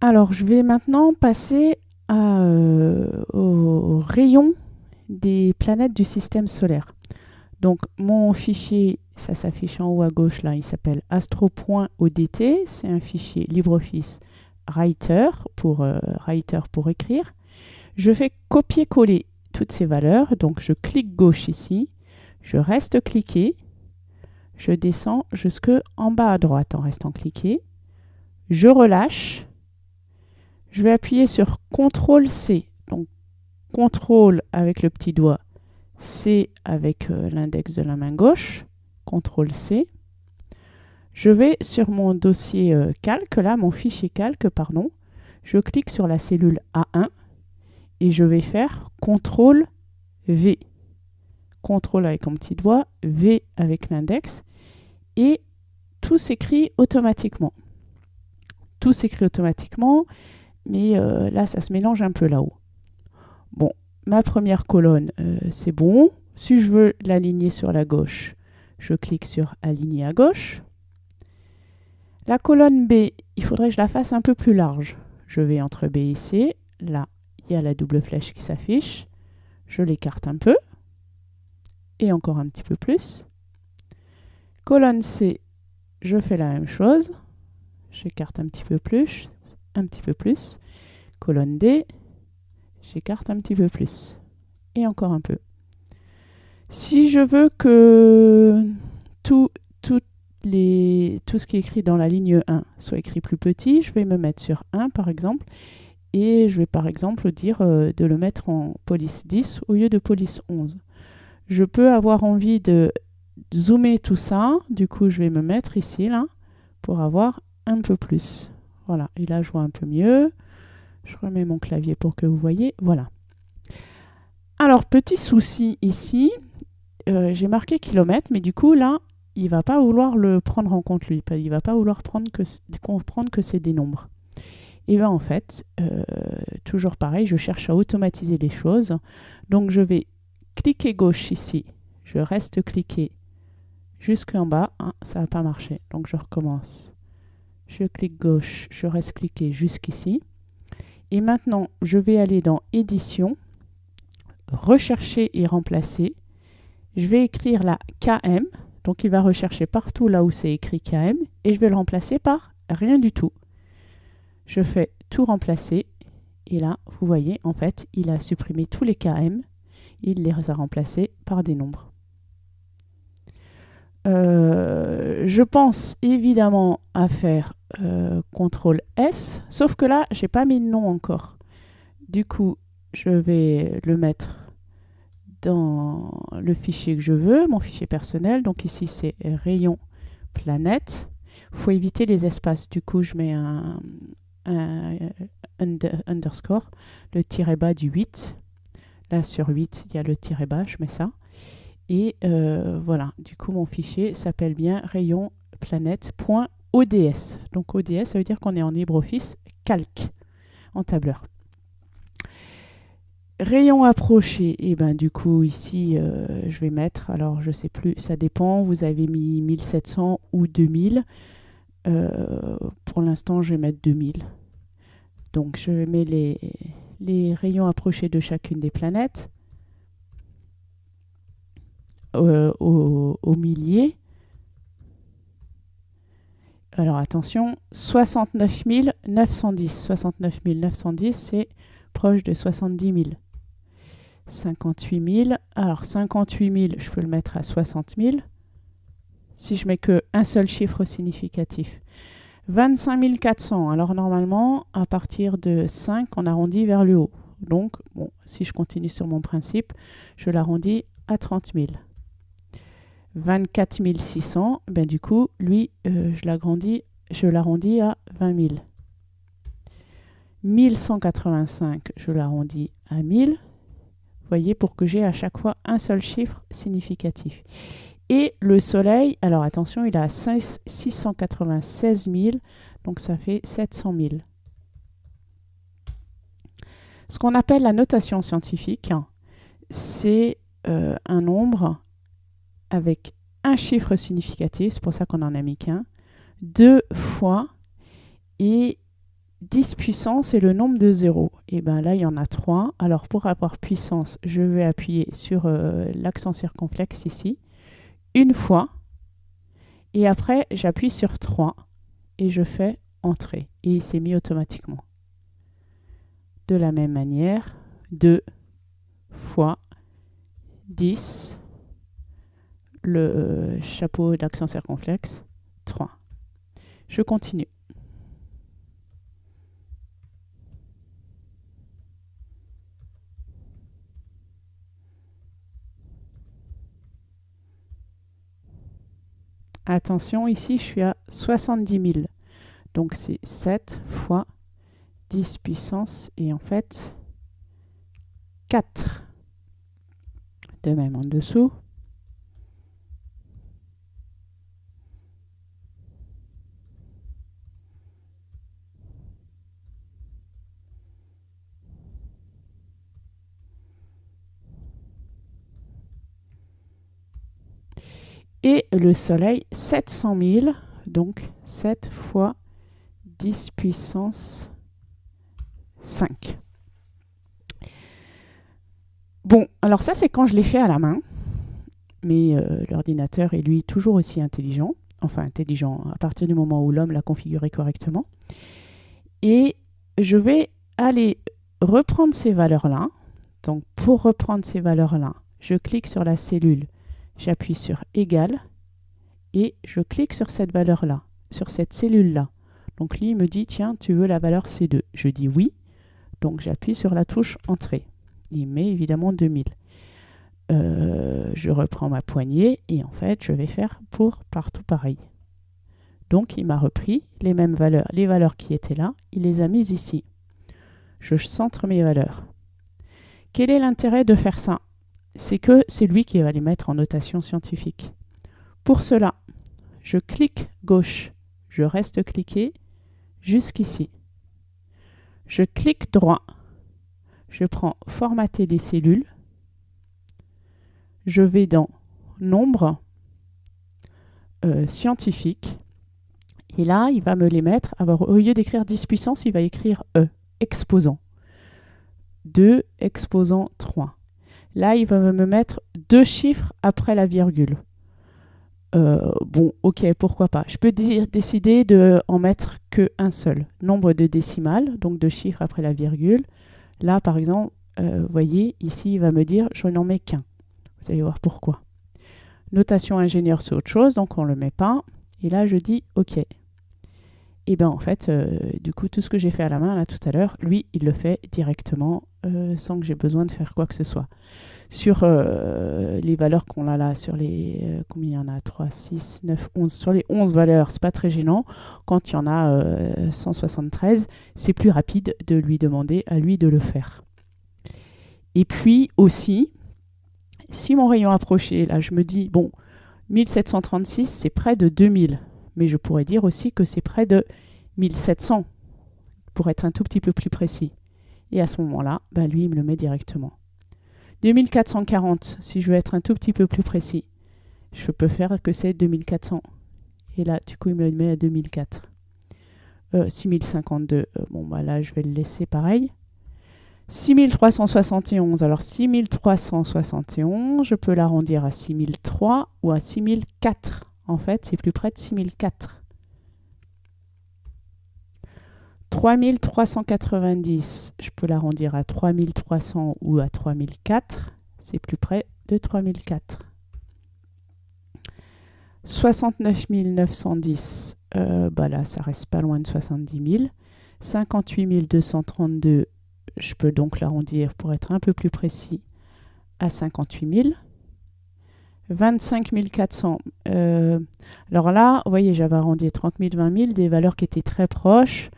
Alors, je vais maintenant passer euh, au rayon des planètes du système solaire. Donc, mon fichier, ça s'affiche en haut à gauche là, il s'appelle astro.odt. C'est un fichier LibreOffice Writer pour, euh, Writer pour écrire. Je fais copier-coller toutes ces valeurs. Donc, je clique gauche ici. Je reste cliqué. Je descends jusqu'en bas à droite en restant cliqué. Je relâche je vais appuyer sur CTRL C. Donc CTRL avec le petit doigt, C avec euh, l'index de la main gauche, CTRL C. Je vais sur mon dossier euh, calque, là, mon fichier calque, pardon. Je clique sur la cellule A1 et je vais faire CTRL V. CTRL avec mon petit doigt, V avec l'index et tout s'écrit automatiquement. Tout s'écrit automatiquement mais euh, là, ça se mélange un peu là-haut. Bon, ma première colonne, euh, c'est bon. Si je veux l'aligner sur la gauche, je clique sur Aligner à gauche. La colonne B, il faudrait que je la fasse un peu plus large. Je vais entre B et C. Là, il y a la double flèche qui s'affiche. Je l'écarte un peu. Et encore un petit peu plus. Colonne C, je fais la même chose. J'écarte un petit peu plus un petit peu plus. Colonne D, j'écarte un petit peu plus. Et encore un peu. Si je veux que tout, tout, les, tout ce qui est écrit dans la ligne 1 soit écrit plus petit, je vais me mettre sur 1 par exemple. Et je vais par exemple dire euh, de le mettre en police 10 au lieu de police 11. Je peux avoir envie de zoomer tout ça. Du coup, je vais me mettre ici, là, pour avoir un peu plus. Voilà, et là je vois un peu mieux. Je remets mon clavier pour que vous voyez. Voilà. Alors, petit souci ici, euh, j'ai marqué kilomètre, mais du coup là, il ne va pas vouloir le prendre en compte lui. Il ne va pas vouloir prendre que, comprendre que c'est des nombres. Et bien en fait, euh, toujours pareil, je cherche à automatiser les choses. Donc je vais cliquer gauche ici. Je reste cliqué jusqu'en bas. Ah, ça n'a pas marché. Donc je recommence je clique gauche, je reste cliqué jusqu'ici. Et maintenant, je vais aller dans Édition, Rechercher et remplacer. Je vais écrire la KM, donc il va rechercher partout là où c'est écrit KM, et je vais le remplacer par rien du tout. Je fais tout remplacer, et là, vous voyez, en fait, il a supprimé tous les KM, il les a remplacés par des nombres. Euh, je pense évidemment à faire euh, CTRL S, sauf que là, j'ai pas mis de nom encore. Du coup, je vais le mettre dans le fichier que je veux, mon fichier personnel. Donc ici, c'est rayon planète. Il faut éviter les espaces. Du coup, je mets un, underscore, le tiret bas du 8. Là, sur 8, il y a le tiret bas, je mets ça. Et euh, voilà, du coup, mon fichier s'appelle bien rayon planète.ods. Donc ODS, ça veut dire qu'on est en LibreOffice calque, en tableur. Rayon approché, et eh ben du coup ici euh, je vais mettre, alors je sais plus, ça dépend, vous avez mis 1700 ou 2000. Euh, pour l'instant je vais mettre 2000. Donc je mets les rayons approchés de chacune des planètes. Euh, au, millier. Alors attention, 69 910. 69 910, c'est proche de 70 000. 58 000. Alors 58 000, je peux le mettre à 60 000. Si je mets que un seul chiffre significatif. 25 400. Alors normalement, à partir de 5, on arrondit vers le haut. Donc, bon, si je continue sur mon principe, je l'arrondis à 30 000. 24 600, ben du coup, lui, euh, je l'agrandis, je l'arrondis à 20 000. 1185, je l'arrondis à 1000. Vous voyez, pour que j'ai à chaque fois un seul chiffre significatif. Et le soleil, alors attention, il a 696 000, donc ça fait 700 000. Ce qu'on appelle la notation scientifique, c'est euh, un nombre avec un chiffre significatif, c'est pour ça qu'on en a mis qu'un, deux fois, et 10 puissance et le nombre de zéros. Et bien là, il y en a 3. Alors pour avoir puissance, je vais appuyer sur euh, l'accent circonflexe ici, une fois. Et après, j'appuie sur 3 et je fais Entrée. Et il s'est mis automatiquement. De la même manière, 2 fois 10, le euh, chapeau d'accent circonflexe, 3. Je continue. Attention, ici, je suis à 70 000. Donc, c'est 7 fois 10 puissance et en fait 4. De même en dessous. Et le Soleil 700 000, donc 7 fois 10 puissance 5. Bon, alors ça c'est quand je l'ai fait à la main, mais euh, l'ordinateur est lui toujours aussi intelligent, enfin intelligent à partir du moment où l'homme l'a configuré correctement. Et je vais aller reprendre ces valeurs-là. Donc pour reprendre ces valeurs-là, je clique sur la cellule j'appuie sur égal et je clique sur cette valeur-là, sur cette cellule-là. Donc lui, il me dit, tiens, tu veux la valeur C2 Je dis oui, donc j'appuie sur la touche Entrée. Il met évidemment 2000. Euh, je reprends ma poignée et en fait, je vais faire pour partout pareil. Donc il m'a repris les mêmes valeurs, les valeurs qui étaient là, il les a mises ici. Je centre mes valeurs. Quel est l'intérêt de faire ça? C'est que c'est lui qui va les mettre en notation scientifique. Pour cela, je clique gauche, je reste cliqué jusqu'ici. Je clique droit, je prends formater les cellules, je vais dans nombre euh, scientifique et là il va me les mettre, alors au lieu d'écrire 10 puissance, il va écrire E, exposant. 2 exposant 3. Là, il va me mettre deux chiffres après la virgule. Euh, bon, ok, pourquoi pas. Je peux décider de en mettre qu'un seul. Nombre de décimales, donc deux chiffres après la virgule. Là, par exemple, euh, vous voyez, ici, il va me dire je n'en mets qu'un. Vous allez voir pourquoi. Notation ingénieur, c'est autre chose, donc on ne le met pas. Et là, je dis OK. Et bien en fait, euh, du coup, tout ce que j'ai fait à la main là tout à l'heure, lui, il le fait directement euh, sans que j'ai besoin de faire quoi que ce soit. Sur euh, les valeurs qu'on a là, sur les combien il y en a? 3, 6, 9, 11, sur les 11 valeurs, c'est pas très gênant. Quand il y en a 173, c'est plus rapide de lui demander à lui de le faire. Et puis aussi, si mon rayon approché, là je me dis, bon, 1736, c'est près de 2000 mais je pourrais dire aussi que c'est près de 1700, pour être un tout petit peu plus précis. Et à ce moment-là, ben lui, il me le met directement. 2440, si je veux être un tout petit peu plus précis, je peux faire que c'est 2400. Et là, du coup, il me le met à 2004. 6052, euh, euh, bon, bah là, je vais le laisser pareil. 6371, alors 6371, je peux l'arrondir à 6003 ou à 6004 en fait, c'est plus près de 6004. 3390, je peux l'arrondir à 3300 ou à 3004. C'est plus près de 3004. 69 910, euh, bah là, ça reste pas loin de 70 000. 58 232, je peux donc l'arrondir pour être un peu plus précis à 58 000. 25 400. Euh, alors là, vous voyez, j'avais arrondi 30 000, 20 000, des valeurs qui étaient très proches.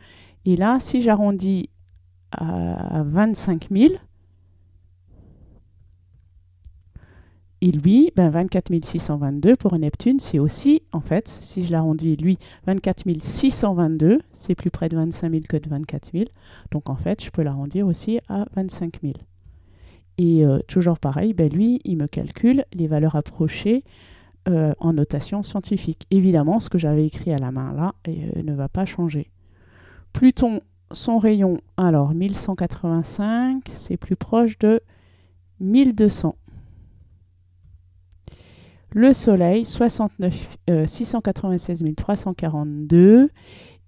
Et là, si j'arrondis à 25 000, et lui, ben 24 622 pour Neptune, c'est aussi, en fait, si je l'arrondis, lui, 24 622, c'est plus près de 25 000 que de 24 000. Donc, en fait, je peux l'arrondir aussi à 25 000. Et euh, toujours pareil, ben lui, il me calcule les valeurs approchées euh, en notation scientifique. Évidemment, ce que j'avais écrit à la main là euh, ne va pas changer. Pluton, son rayon, alors 1185, c'est plus proche de 1200. Le Soleil, 69, 696 342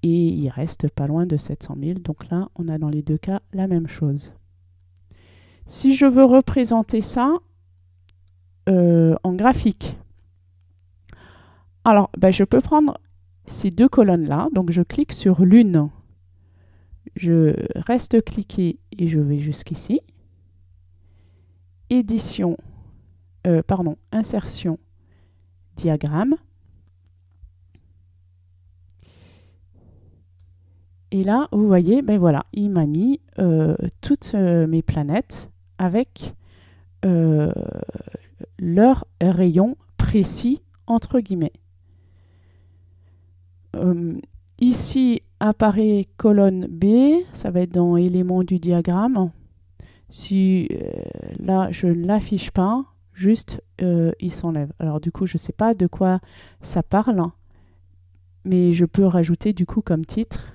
et il reste pas loin de 700 000. Donc là, on a dans les deux cas la même chose. Si je veux représenter ça euh, en graphique, alors ben, je peux prendre ces deux colonnes-là. Donc je clique sur l'une, je reste cliqué et je vais jusqu'ici. Édition, euh, pardon, insertion, diagramme. Et là, vous voyez, ben voilà, il m'a mis euh, toutes mes planètes avec euh, leur rayon précis, entre guillemets. ici apparaît colonne B, ça va être dans éléments du diagramme. Si là, je ne l'affiche pas, juste il s'enlève. Alors du coup, je ne sais pas de quoi ça parle, mais je peux rajouter du coup comme titre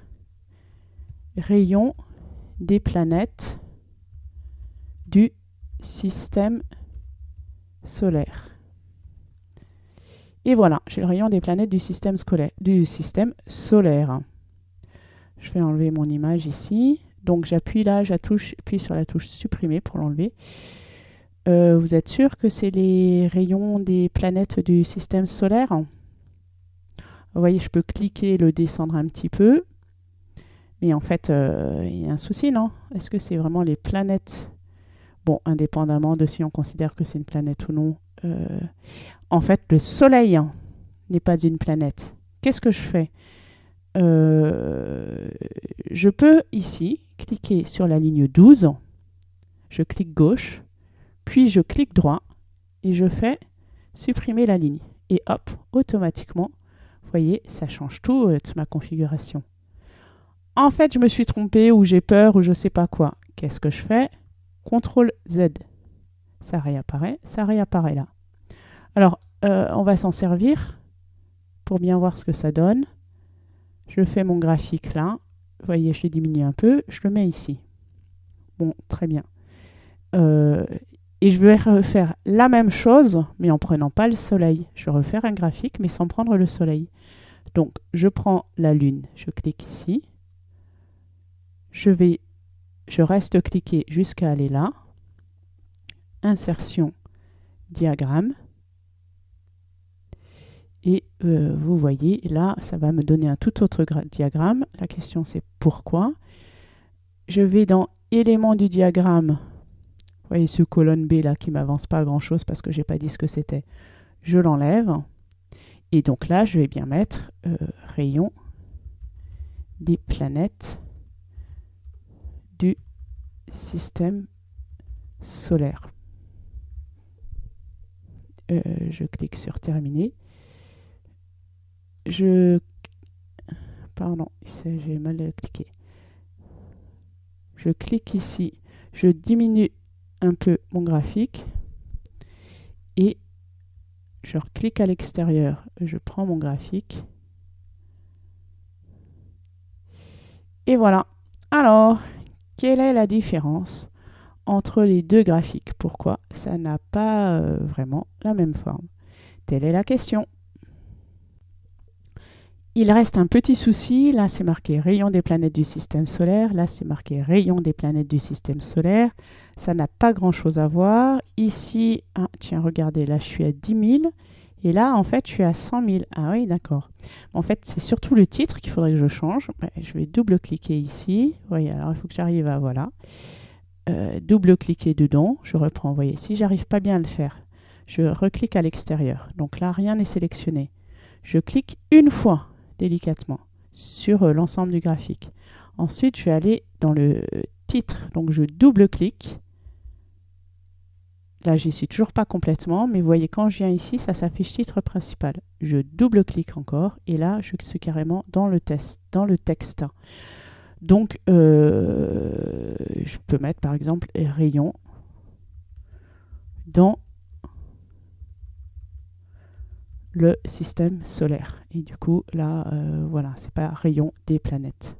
rayon des planètes du système solaire. Et voilà, j'ai le rayon des planètes du système, scolaire, du système solaire. Je vais enlever mon image ici. Donc j'appuie là, j'appuie sur la touche supprimer pour l'enlever. Euh, vous êtes sûr que c'est les rayons des planètes du système solaire? Vous voyez, je peux cliquer le descendre un petit peu. Mais en fait, euh, il y a un souci, non? Est-ce que c'est vraiment les planètes Bon, indépendamment de si on considère que c'est une planète ou non. Euh, en fait, le Soleil n'est pas une planète. Qu'est-ce que je fais? Euh, Je peux ici cliquer sur la ligne 12. Je clique gauche, puis je clique droit et je fais supprimer la ligne. Et hop, automatiquement, vous voyez, ça change tout ma configuration. En fait, je me suis trompé ou j'ai peur ou je sais pas quoi. Qu'est-ce que je fais? CTRL Z. Ça réapparaît, ça réapparaît là. Alors, euh, on va s'en servir pour bien voir ce que ça donne. Je fais mon graphique là. Vous voyez, je l'ai diminué un peu. Je le mets ici. Bon, très bien. Euh, et je vais refaire la même chose, mais en prenant pas le soleil. Je vais refaire un graphique, mais sans prendre le soleil. Donc, je prends la lune. Je clique ici je vais, je reste cliqué jusqu'à aller là, insertion, diagramme, et euh, vous voyez, là, ça va me donner un tout autre diagramme. La question, c'est pourquoi? Je vais dans éléments du diagramme. Vous voyez ce colonne B là qui m'avance pas grand-chose parce que j'ai pas dit ce que c'était. Je l'enlève. Et donc là, je vais bien mettre euh, rayon des planètes du système solaire. Euh, je clique sur terminer. Je pardon, j'ai mal cliqué. Je clique ici, je diminue un peu mon graphique et je clique à l'extérieur. Je prends mon graphique. Et voilà. Alors, quelle est la différence entre les deux graphiques? Pourquoi ça n'a pas euh, vraiment la même forme? Telle est la question. Il reste un petit souci, là c'est marqué rayon des planètes du système solaire, là c'est marqué rayon des planètes du système solaire, ça n'a pas grand chose à voir. Ici, ah, tiens regardez, là je suis à 10 000, et là, en fait, je suis à 100 000. Ah oui, d'accord. En fait, c'est surtout le titre qu'il faudrait que je change. Je vais double-cliquer ici. Voyez, alors il faut que j'arrive à... Voilà. Euh, double-cliquer dedans. Je reprends. Vous voyez, si j'arrive pas bien à le faire, je reclique à l'extérieur. Donc là, rien n'est sélectionné. Je clique une fois, délicatement, sur euh, l'ensemble du graphique. Ensuite, je vais aller dans le titre. Donc, je double-clique. Là, j'y suis toujours pas complètement, mais vous voyez, quand je viens ici, ça s'affiche titre principal. Je double-clique encore, et là, je suis carrément dans le, test, dans le texte. Donc, euh, je peux mettre, par exemple, rayon dans le système solaire. Et du coup, là, euh, voilà, c'est pas rayon des planètes.